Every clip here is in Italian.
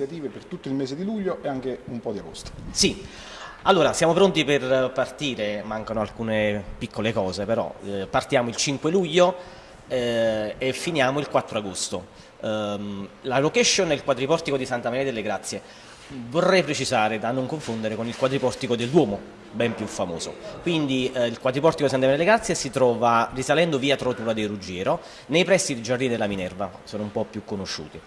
iniziative per tutto il mese di luglio e anche un po' di agosto. Sì, allora siamo pronti per partire, mancano alcune piccole cose però, eh, partiamo il 5 luglio eh, e finiamo il 4 agosto. Um, la location è il quadriportico di Santa Maria delle Grazie, vorrei precisare da non confondere con il quadriportico del Duomo, ben più famoso. Quindi eh, il quadriportico di Santa Maria delle Grazie si trova risalendo via Trotura del Ruggiero, nei pressi del Giardini della Minerva, sono un po' più conosciuti.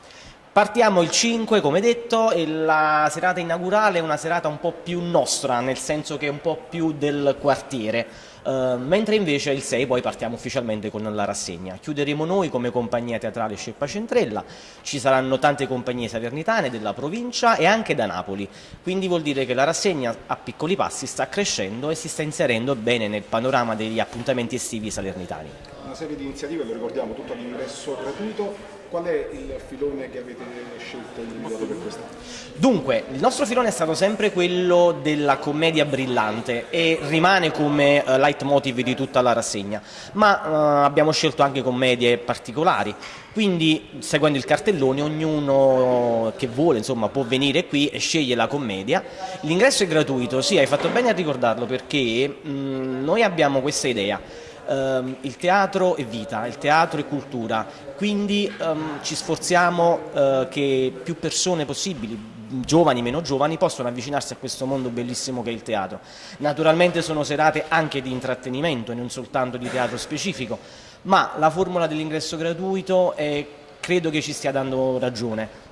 Partiamo il 5 come detto e la serata inaugurale è una serata un po' più nostra, nel senso che è un po' più del quartiere, uh, mentre invece il 6 poi partiamo ufficialmente con la rassegna. Chiuderemo noi come compagnia teatrale Sceppa Centrella, ci saranno tante compagnie salernitane della provincia e anche da Napoli, quindi vuol dire che la rassegna a piccoli passi sta crescendo e si sta inserendo bene nel panorama degli appuntamenti estivi salernitani. Una serie di iniziative, lo ricordiamo, tutto all'ingresso gratuito, Qual è il filone che avete scelto e individuato per quest'anno? Dunque, il nostro filone è stato sempre quello della commedia brillante e rimane come uh, leitmotiv di tutta la rassegna, ma uh, abbiamo scelto anche commedie particolari, quindi seguendo il cartellone ognuno che vuole insomma, può venire qui e sceglie la commedia. L'ingresso è gratuito, sì hai fatto bene a ricordarlo perché mh, noi abbiamo questa idea um, il teatro è vita, il teatro è cultura, quindi um, ci sforziamo uh, che più persone possibili, giovani, meno giovani, possano avvicinarsi a questo mondo bellissimo che è il teatro. Naturalmente sono serate anche di intrattenimento e non soltanto di teatro specifico, ma la formula dell'ingresso gratuito è, credo che ci stia dando ragione.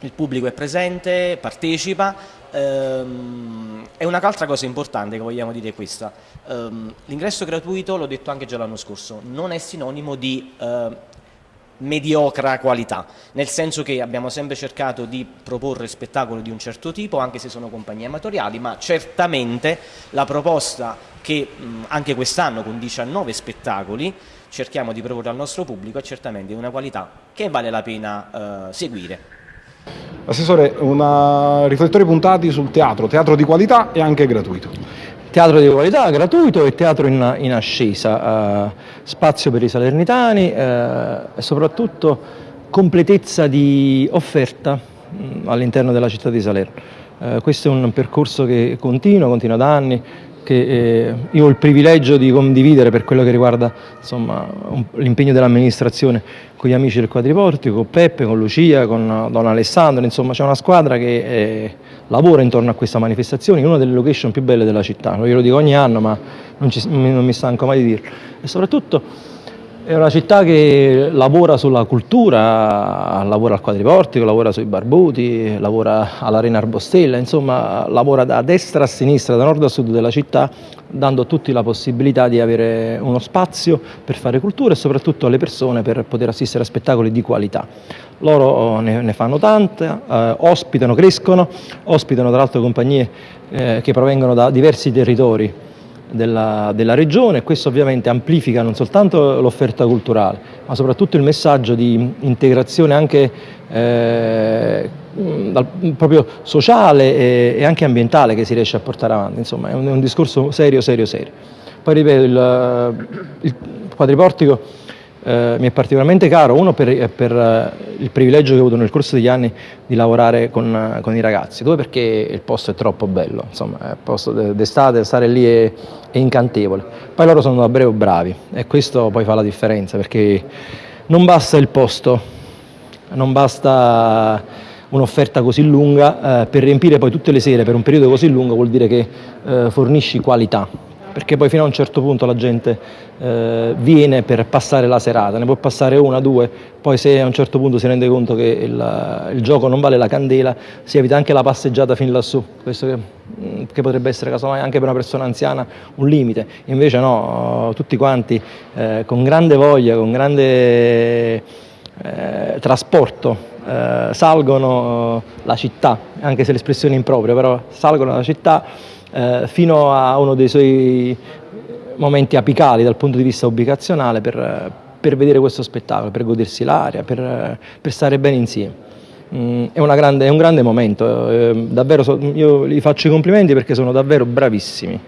Il pubblico è presente, partecipa, ehm, e un'altra cosa importante che vogliamo dire è questa, ehm, l'ingresso gratuito, l'ho detto anche già l'anno scorso, non è sinonimo di eh, mediocra qualità, nel senso che abbiamo sempre cercato di proporre spettacoli di un certo tipo, anche se sono compagnie amatoriali, ma certamente la proposta che anche quest'anno con 19 spettacoli cerchiamo di proporre al nostro pubblico è certamente di una qualità che vale la pena eh, seguire. Assessore, una... riflettori puntati sul teatro, teatro di qualità e anche gratuito. Teatro di qualità, gratuito e teatro in, in ascesa, eh, spazio per i salernitani eh, e soprattutto completezza di offerta mm, all'interno della città di Salerno. Eh, questo è un percorso che continua, continua da anni, che eh, io ho il privilegio di condividere per quello che riguarda l'impegno dell'amministrazione con gli amici del quadriportico, con Peppe, con Lucia, con Don Alessandro, insomma c'è una squadra che eh, lavora intorno a questa manifestazione, in una delle location più belle della città, io lo dico ogni anno ma non, ci, non mi stanco mai di dirlo. E soprattutto è una città che lavora sulla cultura, lavora al quadriportico, lavora sui barbuti, lavora all'Arena Arbostella, insomma lavora da destra a sinistra, da nord a sud della città, dando a tutti la possibilità di avere uno spazio per fare cultura e soprattutto alle persone per poter assistere a spettacoli di qualità. Loro oh, ne, ne fanno tante, eh, ospitano, crescono, ospitano tra l'altro compagnie eh, che provengono da diversi territori della, della regione questo ovviamente amplifica non soltanto l'offerta culturale ma soprattutto il messaggio di integrazione anche eh, dal, proprio sociale e, e, anche ambientale che si riesce a portare avanti, insomma è un, è un discorso serio, serio, serio. Poi ripeto, il, il quadriportico eh, mi è particolarmente caro, uno per, per, eh, il privilegio che ho avuto nel corso degli anni di lavorare con, con i ragazzi, due perché il posto è troppo bello, insomma il posto d'estate, stare lì è, è, incantevole, poi loro sono davvero bravi e questo poi fa la differenza perché non basta il posto, non basta un'offerta così lunga, eh, per riempire poi tutte le sere per un periodo così lungo vuol dire che eh, fornisci qualità perché poi fino a un certo punto la gente eh, viene per passare la serata, ne può passare una, due, poi se a un certo punto si rende conto che il, il gioco non vale la candela, si evita anche la passeggiata fin lassù, questo che, mm, che potrebbe essere casomai anche per una persona anziana un limite, invece no, tutti quanti eh, con grande voglia, con grande eh, trasporto eh, salgono la città, anche se l'espressione è impropria, però salgono la città eh, fino a uno dei suoi momenti apicali dal punto di vista ubicazionale per, per vedere questo spettacolo, per godersi l'aria, per, per, stare bene insieme. Mm, è, grande, è, un grande momento, eh, davvero so, io gli faccio i complimenti perché sono davvero bravissimi.